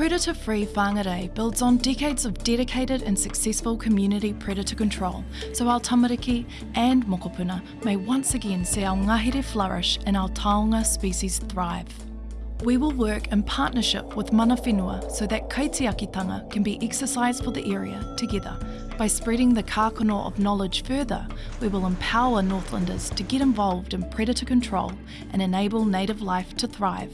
Predator Free Whangarei builds on decades of dedicated and successful community predator control, so our tamariki and mokopuna may once again see our ngahere flourish and our taonga species thrive. We will work in partnership with mana whenua so that kaitiakitanga can be exercised for the area together. By spreading the kākano of knowledge further, we will empower Northlanders to get involved in predator control and enable native life to thrive.